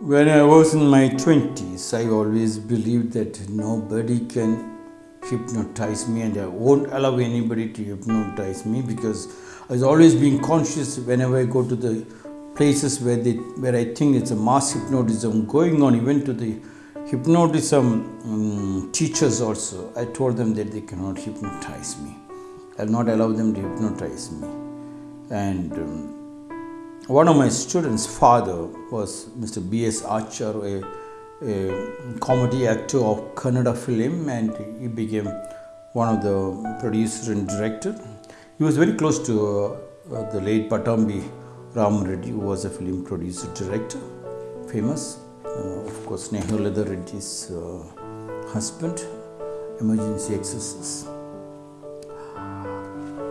When I was in my 20s, I always believed that nobody can hypnotize me and I won't allow anybody to hypnotize me because I was always being conscious whenever I go to the places where they where I think it's a mass hypnotism going on, even to the hypnotism um, teachers also. I told them that they cannot hypnotize me. I'll not allow them to hypnotize me. And um, one of my students' father was Mr. B.S. Archer, a, a comedy actor of Kannada film, and he became one of the producer and director. He was very close to uh, uh, the late Pattabhi Ram Reddy, who was a film producer director, famous. Uh, of course, Snehalata Reddy's uh, husband, emergency exorcist.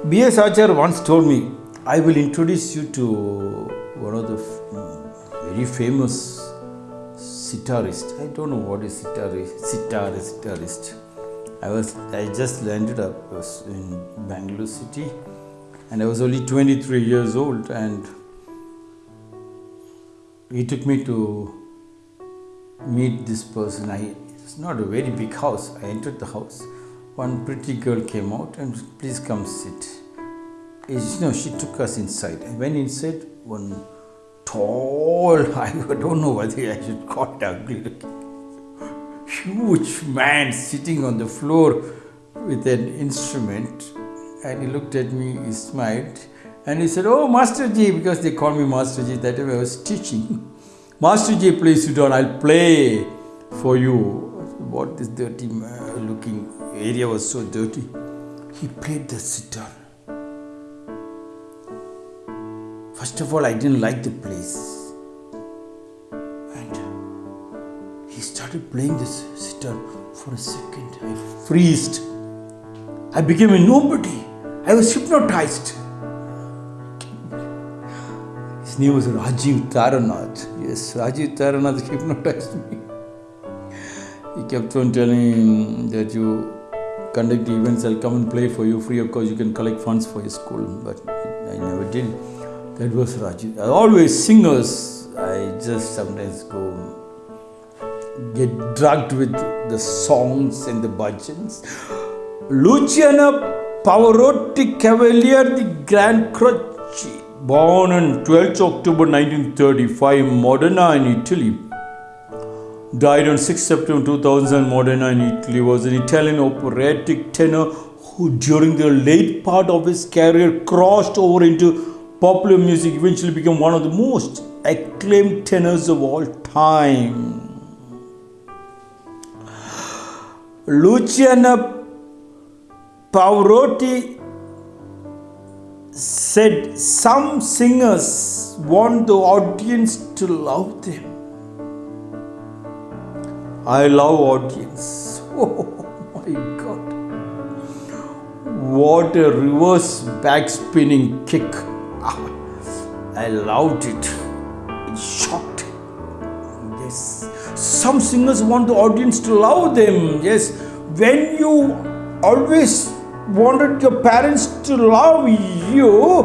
B.S. Archer once told me, I will introduce you to one of the very famous sitarist. I don't know what is sitarist. Sitarist. I was I just landed up in Bangalore city, and I was only 23 years old, and he took me to meet this person. I it's not a very big house. I entered the house. One pretty girl came out and please come sit. You know, she took us inside. I went inside. One tall, I don't know whether I should call it ugly looking, huge man sitting on the floor with an instrument. And he looked at me, he smiled, and he said, Oh, Master Ji, because they call me Master Ji, that time I was teaching. Master Ji, please sit down, I'll play for you. What this dirty looking area was so dirty. He played the sitar. First of all, I didn't like the place. And he started playing this sitar for a second. I freezed. I became a nobody. I was hypnotized. His name was Rajiv Taranath. Yes, Rajiv Taranath hypnotized me. He kept on telling that you conduct events, I'll come and play for you free of course. You can collect funds for your school. But I never did. That was Rajiv. Always singers. I just sometimes go get drugged with the songs and the bhajans. Luciano Pavarotti Cavalier, the Grand Croce, born on 12th October 1935, Modena in Italy. Died on 6 September 2000, Modena in Italy. Was an Italian operatic tenor who, during the late part of his career, crossed over into popular music eventually became one of the most acclaimed tenors of all time. Luciano Pavarotti said some singers want the audience to love them. I love audience. Oh my god. What a reverse backspinning kick. I loved it. It shocked. Yes. Some singers want the audience to love them. Yes. When you always wanted your parents to love you,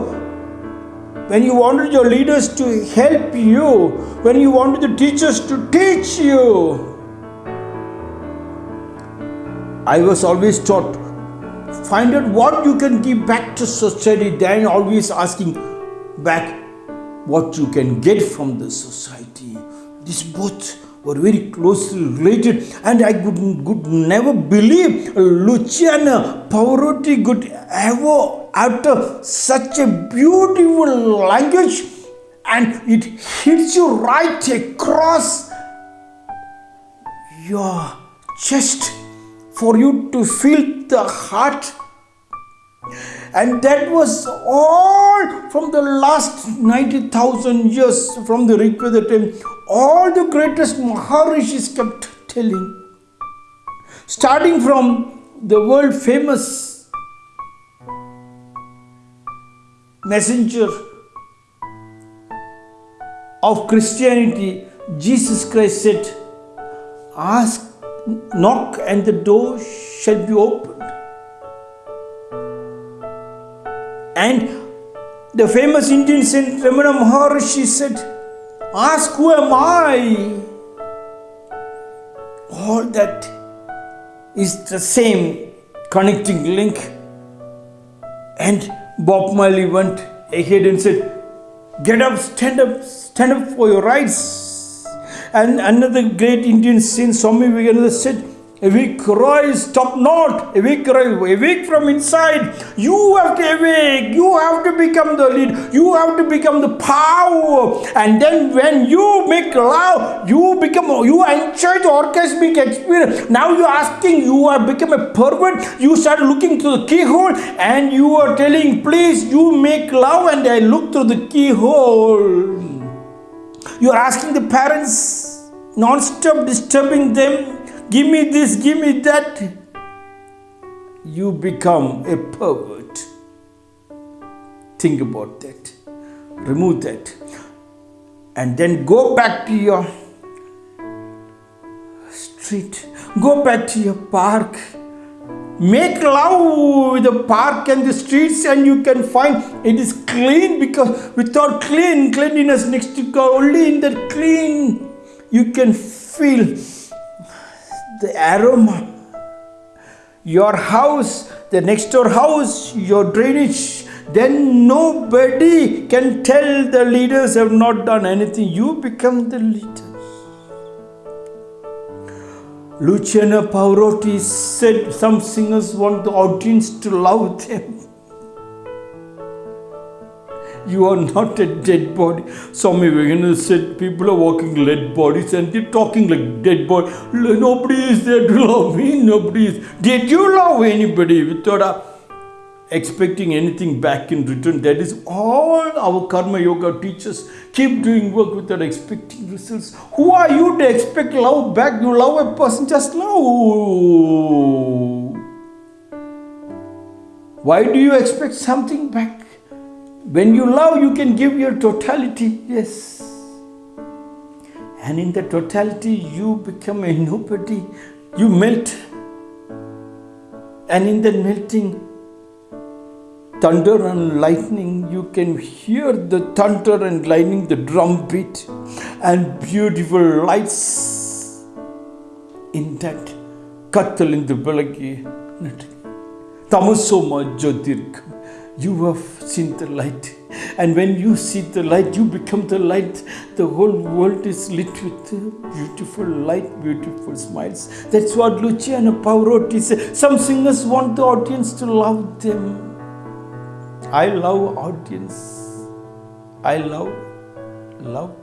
when you wanted your leaders to help you, when you wanted the teachers to teach you, I was always taught find out what you can give back to society than always asking back what you can get from the society. These both were very closely related, and I could, could never believe Luciano Pavarotti could ever utter such a beautiful language and it hits you right across your chest for you to feel the heart. And that was all from the last 90,000 years from the Rigveda time. All the greatest Maharishis kept telling. Starting from the world famous messenger of Christianity, Jesus Christ said, Ask knock and the door shall be opened. And the famous Indian saint Ramana Maharishi said, Ask who am I? All that is the same connecting link. And Bob Marley went ahead and said, Get up, stand up, stand up for your rights. And another great Indian saint, Swami Vivekananda said, Awake, rise, stop not. Awake, rise, awake from inside. You have to awake. You have to become the lead. You have to become the power. And then when you make love, you become, you enjoy the orgasmic experience. Now you're asking, you have become a pervert. You start looking through the keyhole and you are telling, please, you make love and I look through the keyhole. You are asking the parents, non-stop disturbing them give me this, give me that, you become a pervert. Think about that. Remove that. And then go back to your street. Go back to your park. Make love with the park and the streets, and you can find it is clean because without clean cleanliness next to God, only in that clean you can feel the aroma. Your house, the next door house, your drainage, then nobody can tell the leaders have not done anything. You become the leader. Luciano Pavarotti said some singers want the audience to love them. You are not a dead body. Swami Vivekananda said people are walking dead bodies and they're talking like dead body. Nobody is there to love me. Nobody is. Did you love anybody without a, expecting anything back in return? That is all our karma yoga teaches. Keep doing work without expecting results. Who are you to expect love back? You love a person, just love. Why do you expect something back? When you love, you can give your totality, yes. And in the totality, you become a nobody. You melt. And in the melting, thunder and lightning, you can hear the thunder and lightning, the drum beat, and beautiful lights in that the ಬೆಳಗ್ಗೆ ತಮಸ್ಸೋಮ ಜ್ಯೋತಿರ್ಗಮ you have seen the light. And when you see the light, you become the light. The whole world is lit with beautiful light, beautiful smiles. That's what Luciano Pavarotti said. Some singers want the audience to love them. I love audience. I love love.